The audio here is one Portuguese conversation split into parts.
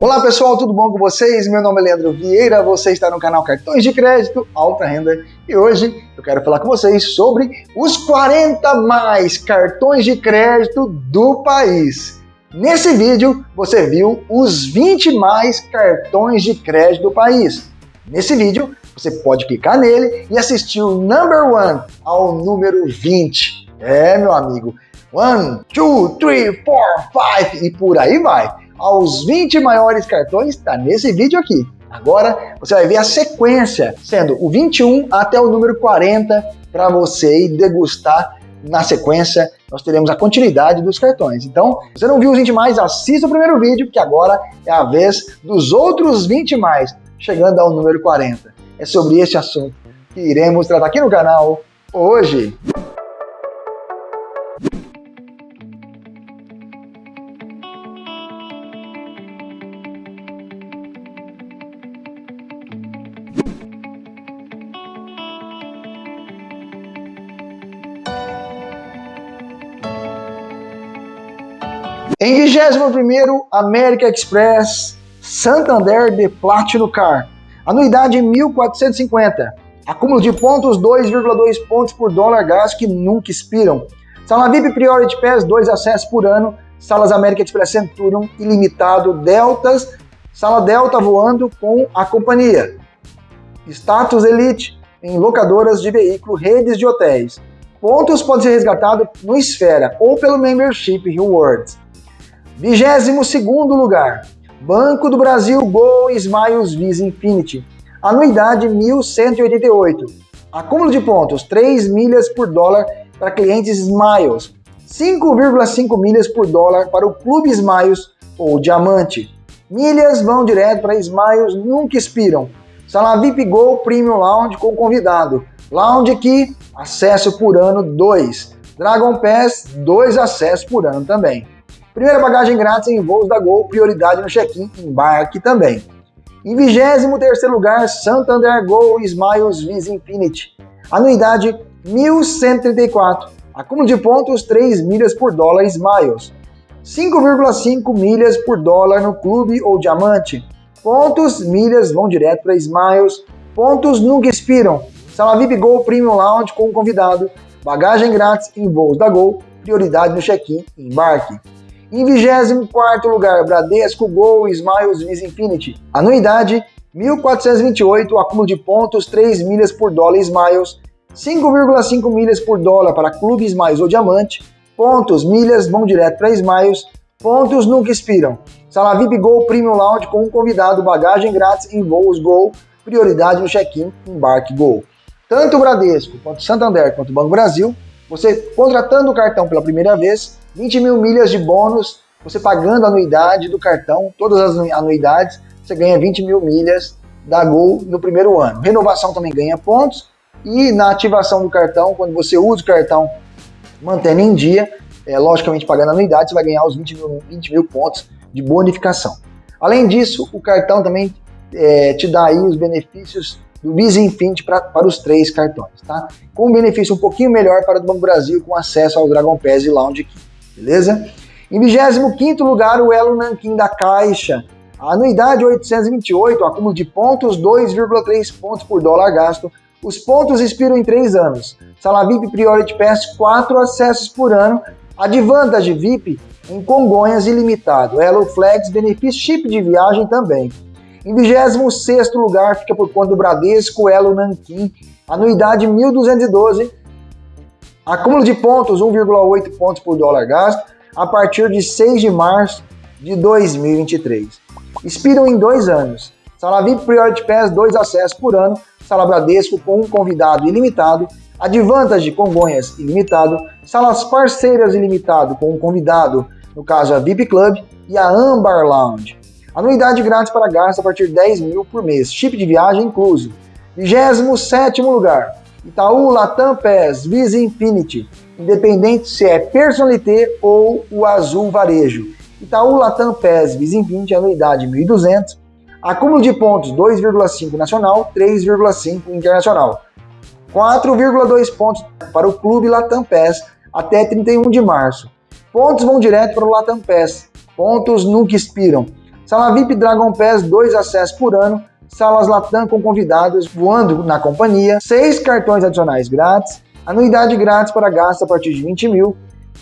Olá pessoal, tudo bom com vocês? Meu nome é Leandro Vieira, você está no canal Cartões de Crédito Alta Renda e hoje eu quero falar com vocês sobre os 40 mais cartões de crédito do país. Nesse vídeo você viu os 20 mais cartões de crédito do país. Nesse vídeo você pode clicar nele e assistir o number one ao número 20. É, meu amigo, 1, 2, 3, 4, 5 e por aí vai aos 20 maiores cartões está nesse vídeo aqui. Agora você vai ver a sequência, sendo o 21 até o número 40 para você degustar na sequência, nós teremos a continuidade dos cartões. Então, se você não viu os 20 mais, assista o primeiro vídeo, que agora é a vez dos outros 20 mais, chegando ao número 40. É sobre esse assunto que iremos tratar aqui no canal hoje. Em 21º, América Express Santander de Platinum Car. Anuidade 1.450. Acúmulo de pontos 2,2 pontos por dólar gás que nunca expiram. Sala VIP Priority Pass 2 acessos por ano. Salas América Express Centurion ilimitado Deltas. Sala Delta voando com a companhia. Status Elite em locadoras de veículo, redes de hotéis. Pontos podem ser resgatados no Esfera ou pelo Membership Rewards. 22 lugar, Banco do Brasil Go Smiles Visa Infinity. Anuidade 1.188. Acúmulo de pontos 3 milhas por dólar para clientes Smiles. 5,5 milhas por dólar para o Clube Smiles ou Diamante. Milhas vão direto para Smiles, nunca expiram. Sala VIP Go Premium Lounge com convidado. Lounge aqui, acesso por ano 2. Dragon Pass, 2 acessos por ano também. Primeira bagagem grátis em voos da Gol, prioridade no check-in, embarque também. Em 23 lugar, Santander Gol Smiles Visa Infinity. Anuidade 1.134. Acúmulo de pontos 3 milhas por dólar Smiles. 5,5 milhas por dólar no clube ou diamante. Pontos, milhas vão direto para Smiles. Pontos nunca expiram. Sala VIP Gol Premium Lounge com convidado. Bagagem grátis em voos da Gol. Prioridade no check-in embarque. Em 24 lugar, Bradesco Gol Smiles Visa Infinity. Anuidade 1.428, acúmulo de pontos 3 milhas por dólar Smiles, 5,5 milhas por dólar para Clube Smiles ou Diamante, pontos, milhas vão direto para Smiles, pontos nunca expiram. Sala VIP Gol Premium Lounge com um convidado, bagagem grátis em voos Gol, prioridade no check-in, embarque Gol. Tanto o Bradesco, quanto o Santander, quanto o Banco Brasil, você contratando o cartão pela primeira vez, 20 mil milhas de bônus, você pagando a anuidade do cartão, todas as anuidades, você ganha 20 mil milhas da Gol no primeiro ano. Renovação também ganha pontos e na ativação do cartão, quando você usa o cartão mantendo em dia, é, logicamente pagando anuidade, você vai ganhar os 20 mil, 20 mil pontos de bonificação. Além disso, o cartão também é, te dá aí os benefícios do pra, para os três cartões, tá? Com um benefício um pouquinho melhor para o Banco Brasil, com acesso ao Dragon Pass e Lounge Key beleza? Em 25 lugar, o Elo Nankin da Caixa. A anuidade 828, acúmulo de pontos 2,3 pontos por dólar gasto. Os pontos expiram em 3 anos. Sala VIP Priority Pass 4 acessos por ano. Advantage VIP em Congonhas ilimitado. Elo Flex benefício chip de viagem também. Em 26 lugar fica por conta do Bradesco Elo Nankin. Anuidade 1212 Acúmulo de pontos, 1,8 pontos por dólar gasto, a partir de 6 de março de 2023. Expiram em dois anos. Sala VIP Priority Pass, dois acessos por ano. Sala Bradesco com um convidado ilimitado. Advantage Congonhas ilimitado. Salas parceiras ilimitado com um convidado, no caso a VIP Club e a Ambar Lounge. Anuidade grátis para gasto a partir de 10 mil por mês. Chip de viagem incluso. 27 lugar. Itaú, Latam PES, Visa Infinity, independente se é Personalité ou o Azul Varejo. Itaú, Latam PES, Visa Infinity, anuidade 1.200, acúmulo de pontos 2,5 nacional, 3,5 internacional. 4,2 pontos para o Clube Latam PES até 31 de março. Pontos vão direto para o Latam PES. Pontos nunca expiram. Sala VIP Dragon Pass, 2 acessos por ano. Salas Latam com convidados voando na companhia. 6 cartões adicionais grátis. Anuidade grátis para gasto a partir de 20 mil.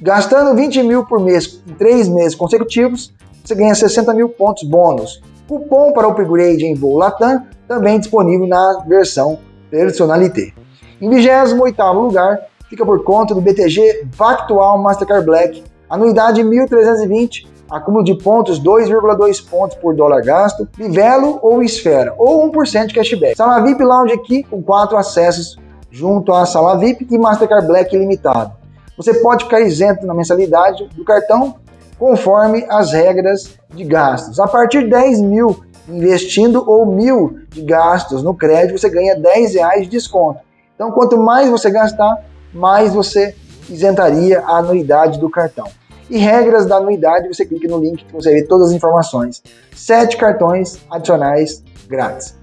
Gastando 20 mil por mês em 3 meses consecutivos, você ganha 60 mil pontos bônus. Cupom para upgrade em voo Latam, também disponível na versão Personalité. Em 28º lugar, fica por conta do BTG Factual Mastercard Black, anuidade 1.320, acúmulo de pontos 2,2 pontos por dólar gasto, Livelo ou Esfera, ou 1% de cashback. Sala VIP Lounge aqui com 4 acessos junto à Sala VIP e Mastercard Black ilimitado. Você pode ficar isento na mensalidade do cartão conforme as regras de gastos. A partir de 10 mil investindo ou mil de gastos no crédito, você ganha 10 reais de desconto. Então, quanto mais você gastar, mais você isentaria a anuidade do cartão. E regras da anuidade, você clica no link que você vê todas as informações. Sete cartões adicionais grátis.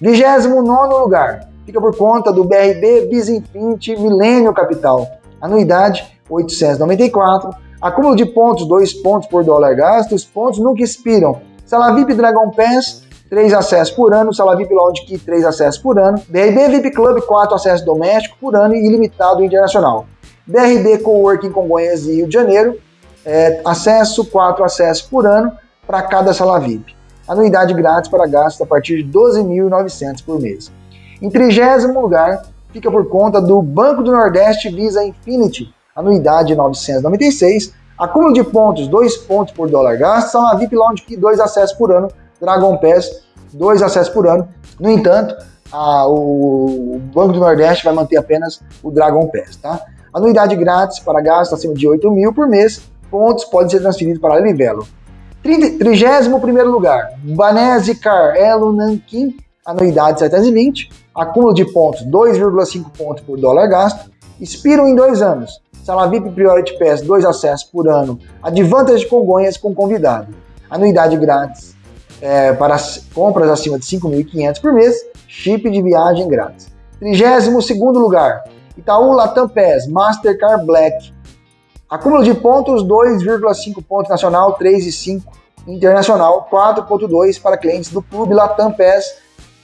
29 lugar, fica por conta do BRB Visa Infinity Millennium Capital. Anuidade 894. Acúmulo de pontos, 2 pontos por dólar gasto. Os pontos nunca expiram. Sala VIP Dragon Pass, 3 acessos por ano, sala VIP Lounge Key 3 acessos por ano, BRB VIP Club 4 acessos domésticos por ano e ilimitado internacional. BRB Coworking Congonhas e Rio de Janeiro, é, acesso 4 acessos por ano para cada sala VIP. Anuidade grátis para gastos a partir de 12.900 por mês. Em trigésimo lugar, fica por conta do Banco do Nordeste Visa Infinity, anuidade 996, acúmulo de pontos, 2 pontos por dólar gasto, sala VIP Lounge Key 2 acessos por ano Dragon Pass, dois acessos por ano. No entanto, a, o, Banco do Nordeste vai manter apenas o Dragon Pass, tá? Anuidade grátis para gastos acima de 8 mil por mês, pontos podem ser transferidos para Livelo. 31 lugar, Banese Car Elo Nankin, anuidade 720, acúmulo de pontos 2,5 pontos por dólar gasto, expiram em dois anos. Sala VIP Priority Pass, dois acessos por ano, Advantage de Congonhas com convidado. Anuidade grátis é, para compras acima de 5.500 por mês, chip de viagem grátis. 32 lugar, Itaú Latam Pass Mastercard Black. Acúmulo de pontos 2,5 pontos nacional, 3,5 internacional, 4,2 para clientes do Clube Latam Pass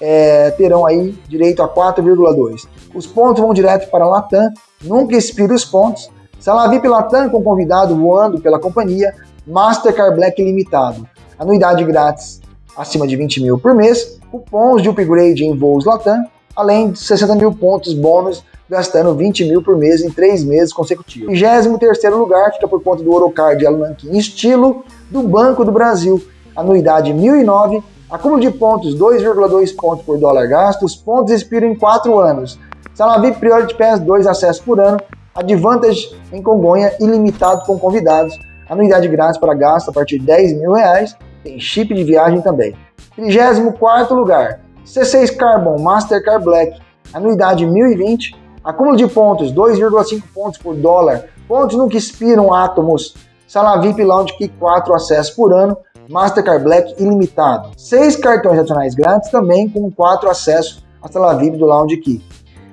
é, terão aí direito a 4,2. Os pontos vão direto para Latam, nunca expira os pontos. Sala VIP Latam com convidado voando pela companhia, Mastercard Black limitado. Anuidade grátis acima de 20 mil por mês, cupons de upgrade em voos Latam, além de 60 mil pontos bônus, gastando 20 mil por mês em três meses consecutivos. 23 lugar fica por conta do Orocard Alanquim estilo do Banco do Brasil, anuidade 1.009, acúmulo de pontos 2,2 pontos por dólar gasto, os pontos expiram em 4 anos. Sala VIP Priority Pass 2 acessos por ano, Advantage em Congonha ilimitado com convidados, anuidade grátis para gasto a partir de 10 mil reais tem chip de viagem também. 34 lugar, C6 Carbon Mastercard Black, anuidade 1020, acúmulo de pontos 2,5 pontos por dólar, pontos no que expiram átomos, sala VIP Lounge Key 4 acessos por ano, Mastercard Black ilimitado. 6 cartões adicionais grátis também com 4 acessos à sala VIP do Lounge Key.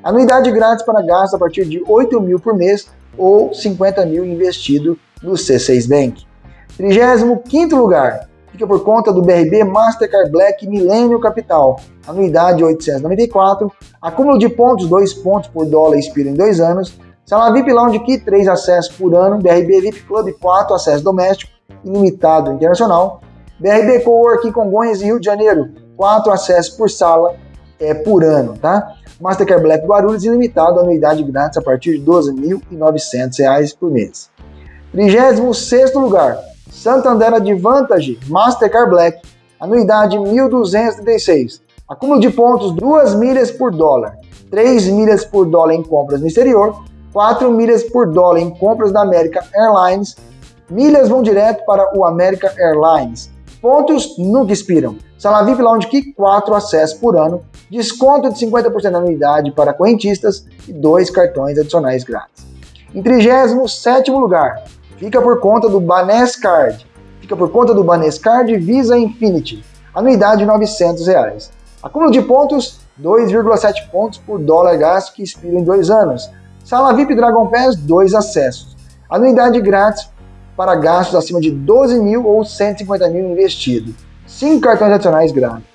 Anuidade grátis para gasto a partir de 8 mil por mês ou 50 mil investido no C6 Bank. 35 lugar, fica por conta do BRB Mastercard Black Millennium Capital, anuidade 894, acúmulo de pontos 2 pontos por dólar expira em 2 anos, sala VIP Lounge Key 3 acessos por ano, BRB VIP Club 4 acessos doméstico, ilimitado internacional, BRB Coworking Congonhas e Rio de Janeiro 4 acessos por sala é, por ano, tá? Mastercard Black Guarulhos ilimitado, anuidade grátis a partir de R$ 12.900 por mês. 36 lugar, Santander Advantage Mastercard Black, anuidade 1.236, acúmulo de pontos 2 milhas por dólar, 3 milhas por dólar em compras no exterior, 4 milhas por dólar em compras da American Airlines, milhas vão direto para o American Airlines, pontos nunca expiram, sala VIP Lounge Key 4 acessos por ano, desconto de 50% da anuidade para correntistas e dois cartões adicionais grátis. Em 37º lugar, fica por conta do Banescard. Fica por conta do Banescard Visa Infinity. Anuidade 900 reais. Acúmulo de pontos, 2,7 pontos por dólar gasto que expira em dois anos. Sala VIP Dragon Pass, dois acessos. Anuidade grátis para gastos acima de 12 mil ou 150 mil investido. 5 cartões adicionais grátis.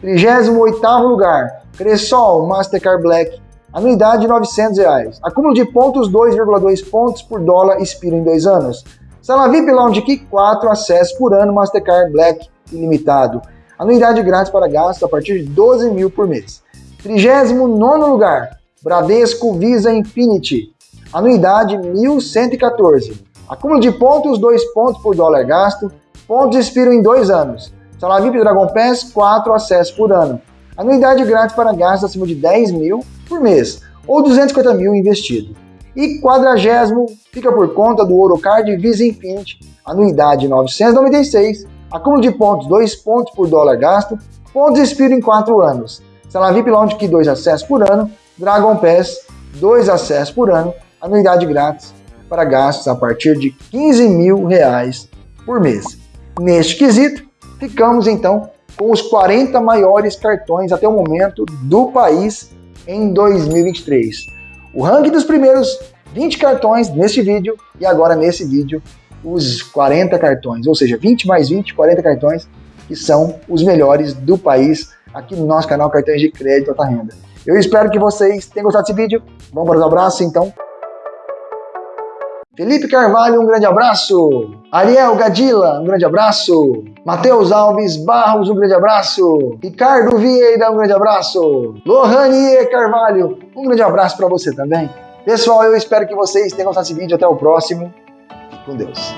38 lugar, Cressol Mastercard Black, anuidade 900 reais. Acúmulo de pontos 2,2 pontos por dólar expira em 2 anos. Sala VIP Lounge Key 4 acessos por ano Mastercard Black ilimitado. Anuidade grátis para gasto a partir de 12 mil por mês. 39 lugar, Bradesco Visa Infinity. Anuidade 1.114. Acúmulo de pontos, 2 pontos por dólar gasto. Pontos expiram em 2 anos. Salário VIP Dragon Pass, 4 acessos por ano. Anuidade grátis para gastos acima de 10 mil por mês, ou 250 mil investido. E quadragésimo fica por conta do Orocard Visa Infinity, anuidade 996, acúmulo de pontos, 2 pontos por dólar gasto, pontos expiram em 4 anos. Sala VIP Lounge Key 2 acessos por ano, Dragon Pass 2 acessos por ano, anuidade grátis para gastos a partir de 15 mil reais por mês. Neste quesito, ficamos então com os 40 maiores cartões até o momento do país em 2023. O ranking dos primeiros 20 cartões neste vídeo e agora nesse vídeo os 40 cartões, ou seja, 20 mais 20, 40 cartões que são os melhores do país aqui no nosso canal Cartões de Crédito Alta Renda. Eu espero que vocês tenham gostado desse vídeo. Vamos para os abraços, então. Felipe Carvalho, um grande abraço. Ariel Gadila, um grande abraço. Matheus Alves Barros, um grande abraço. Ricardo Vieira, um grande abraço. Lohanie Carvalho, um grande abraço para você também. Pessoal, eu espero que vocês tenham gostado desse vídeo. Até o próximo. com Deus.